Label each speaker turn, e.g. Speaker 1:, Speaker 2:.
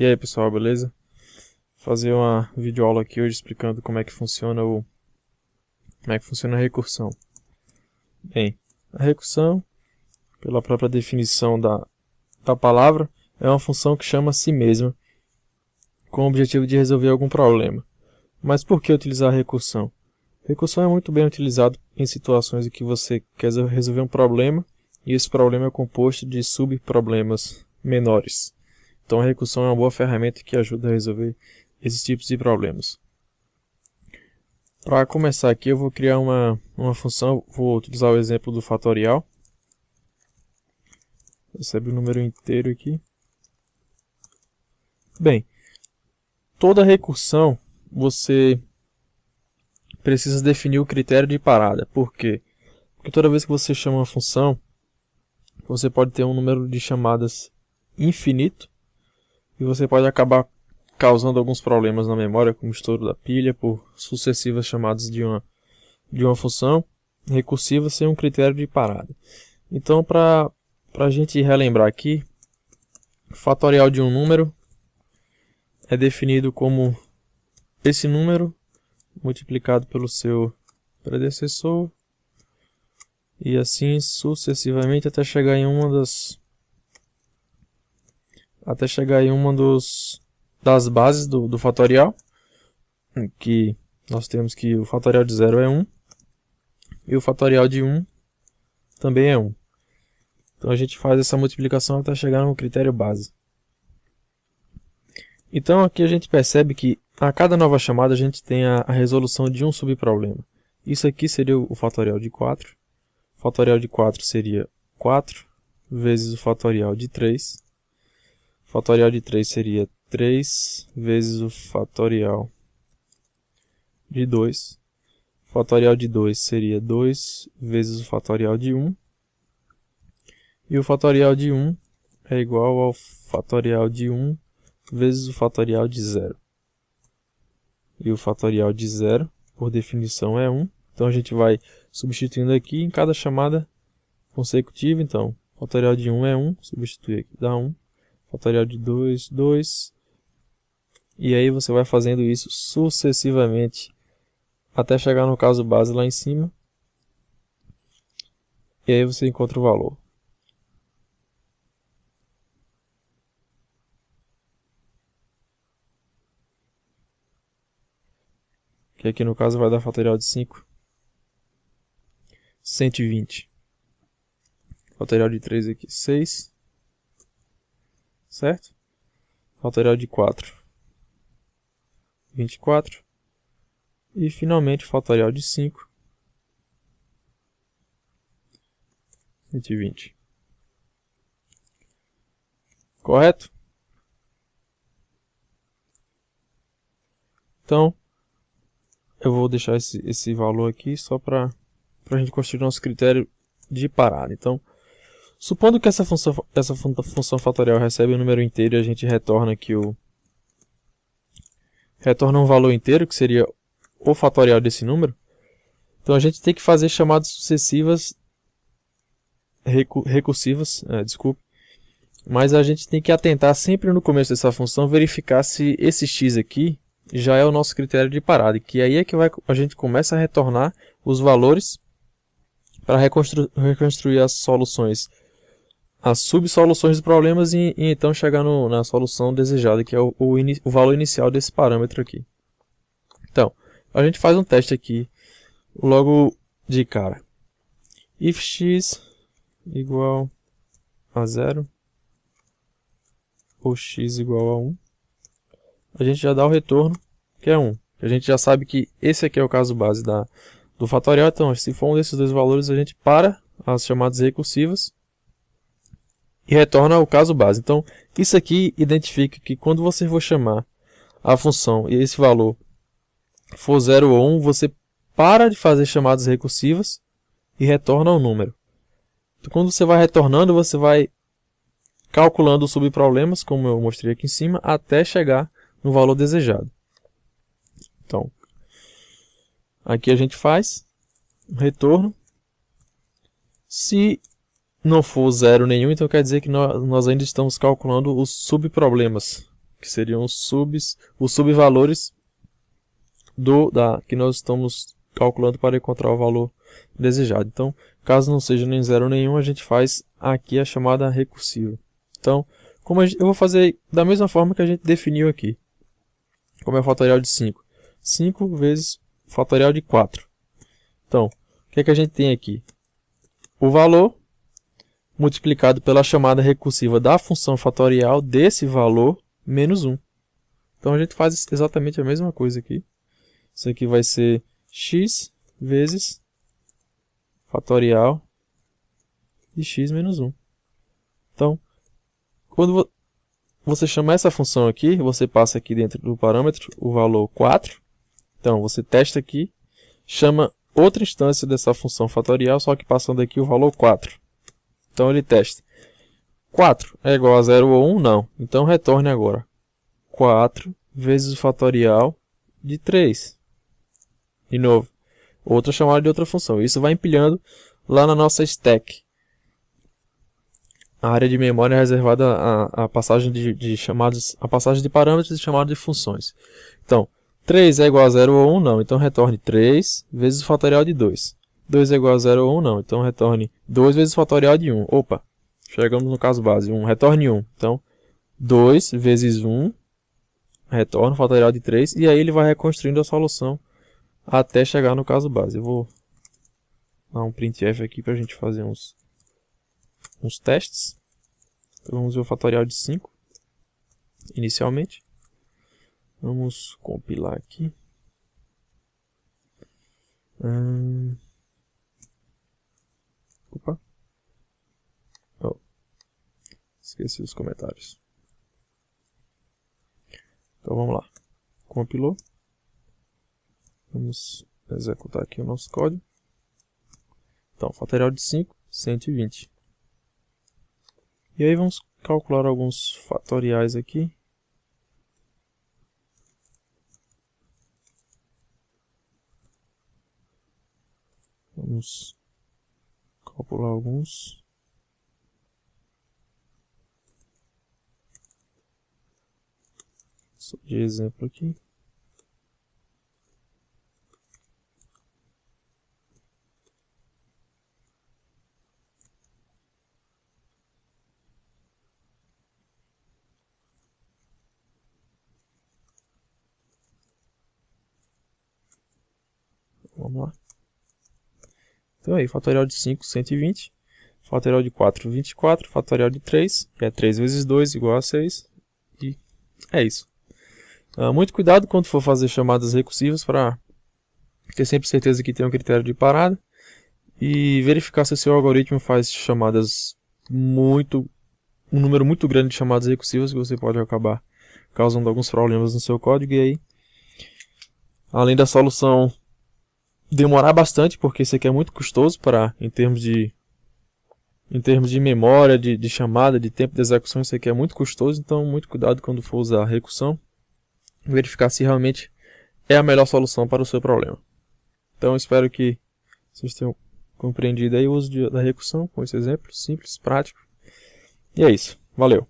Speaker 1: E aí pessoal, beleza? Vou fazer uma videoaula aqui hoje explicando como é que funciona o como é que funciona a recursão. Bem, a recursão, pela própria definição da, da palavra, é uma função que chama a si mesma com o objetivo de resolver algum problema. Mas por que utilizar a recursão? Recursão é muito bem utilizado em situações em que você quer resolver um problema e esse problema é composto de subproblemas menores. Então a recursão é uma boa ferramenta que ajuda a resolver esses tipos de problemas. Para começar aqui eu vou criar uma, uma função, vou utilizar o exemplo do fatorial. Recebe o número inteiro aqui. Bem, toda recursão você precisa definir o critério de parada. Por quê? Porque toda vez que você chama uma função, você pode ter um número de chamadas infinito e você pode acabar causando alguns problemas na memória, como estouro da pilha, por sucessivas chamadas de uma, de uma função recursiva sem um critério de parada. Então, para a gente relembrar aqui, o fatorial de um número é definido como esse número multiplicado pelo seu predecessor e assim sucessivamente até chegar em uma das até chegar em uma dos, das bases do, do fatorial, que nós temos que o fatorial de 0 é 1 e o fatorial de 1 também é 1. Então a gente faz essa multiplicação até chegar no critério base. Então aqui a gente percebe que a cada nova chamada a gente tem a, a resolução de um subproblema. Isso aqui seria o fatorial de 4. O fatorial de 4 seria 4 vezes o fatorial de 3 fatorial de 3 seria 3 vezes o fatorial de 2. Fatorial de 2 seria 2 vezes o fatorial de 1. E o fatorial de 1 é igual ao fatorial de 1 vezes o fatorial de 0. E o fatorial de 0, por definição, é 1. Então a gente vai substituindo aqui em cada chamada consecutiva. Então, fatorial de 1 é 1, substitui aqui, dá 1 fatorial de 2, 2. E aí você vai fazendo isso sucessivamente até chegar no caso base lá em cima. E aí você encontra o valor. Que aqui no caso vai dar fatorial de 5. 120. Fatorial de 3 aqui, 6 certo? Fatorial de 4, 24. E finalmente fatorial de 5, 120. Correto? Então, eu vou deixar esse, esse valor aqui só para a gente construir nosso critério de parada. Então, Supondo que essa função, essa função fatorial recebe um número inteiro e a gente retorna aqui o... Retorna um valor inteiro, que seria o fatorial desse número. Então a gente tem que fazer chamadas sucessivas recu recursivas, é, desculpe. Mas a gente tem que atentar sempre no começo dessa função, verificar se esse x aqui já é o nosso critério de parada. Que aí é que vai, a gente começa a retornar os valores para reconstru reconstruir as soluções as subsoluções dos problemas e, e então chegar no, na solução desejada, que é o, o, o, valor inicial desse parâmetro aqui. Então, a gente faz um teste aqui, logo de cara. If x igual a zero ou x igual a 1, a gente já dá o retorno, que é 1. A gente já sabe que esse aqui é o caso base da, do fatorial, então se for um desses dois valores, a gente para as chamadas recursivas e retorna o caso base. Então, isso aqui identifica que quando você for chamar a função e esse valor for 0 ou 1, você para de fazer chamadas recursivas e retorna o número. Então, quando você vai retornando, você vai calculando os subproblemas, como eu mostrei aqui em cima, até chegar no valor desejado. Então, aqui a gente faz um retorno. Se não for zero nenhum, então quer dizer que nós ainda estamos calculando os subproblemas, que seriam os subs, os subvalores do da que nós estamos calculando para encontrar o valor desejado. Então, caso não seja nem zero nenhum, a gente faz aqui a chamada recursiva. Então, como gente, eu vou fazer da mesma forma que a gente definiu aqui. Como é o fatorial de 5? 5 vezes fatorial de 4. Então, o que, é que a gente tem aqui? O valor multiplicado pela chamada recursiva da função fatorial desse valor menos 1. Então a gente faz exatamente a mesma coisa aqui. Isso aqui vai ser x vezes fatorial de x menos 1. Então, quando você chama essa função aqui, você passa aqui dentro do parâmetro o valor 4. Então, você testa aqui, chama outra instância dessa função fatorial, só que passando aqui o valor 4. Então, ele testa. 4 é igual a 0 ou 1? Não. Então, retorne agora 4 vezes o fatorial de 3. De novo, outra chamada de outra função. Isso vai empilhando lá na nossa stack. A área de memória é reservada à, à passagem de, de, chamados, a passagem de parâmetros e chamados de funções. Então, 3 é igual a 0 ou 1, não. Então, retorne 3 vezes o fatorial de 2. 2 é igual a 0 ou 1, não. Então, retorne 2 vezes fatorial de 1. Opa, chegamos no caso base. 1, retorne 1. Então, 2 vezes 1, retorna o fatorial de 3. E aí ele vai reconstruindo a solução até chegar no caso base. Eu vou dar um printf aqui para a gente fazer uns, uns testes. Então, vamos ver o fatorial de 5 inicialmente. Vamos compilar aqui. Hum... Opa. Oh. Esqueci os comentários. Então vamos lá. Compilou. Vamos executar aqui o nosso código. Então, fatorial de 5, 120. E aí vamos calcular alguns fatoriais aqui. Vamos calcular alguns. De exemplo aqui. Vamos lá. Então aí, fatorial de 5, 120. Fatorial de 4, 24. Fatorial de 3, que é 3 vezes 2 igual a 6. E é isso. Uh, muito cuidado quando for fazer chamadas recursivas para ter sempre certeza que tem um critério de parada. E verificar se o seu algoritmo faz chamadas muito... Um número muito grande de chamadas recursivas que você pode acabar causando alguns problemas no seu código. E aí, além da solução demorar bastante, porque isso aqui é muito custoso para em termos de em termos de memória, de, de chamada, de tempo de execução, isso aqui é muito custoso, então muito cuidado quando for usar a recursão, verificar se realmente é a melhor solução para o seu problema. Então espero que vocês tenham compreendido aí o uso de, da recursão com esse exemplo simples, prático. E é isso. Valeu!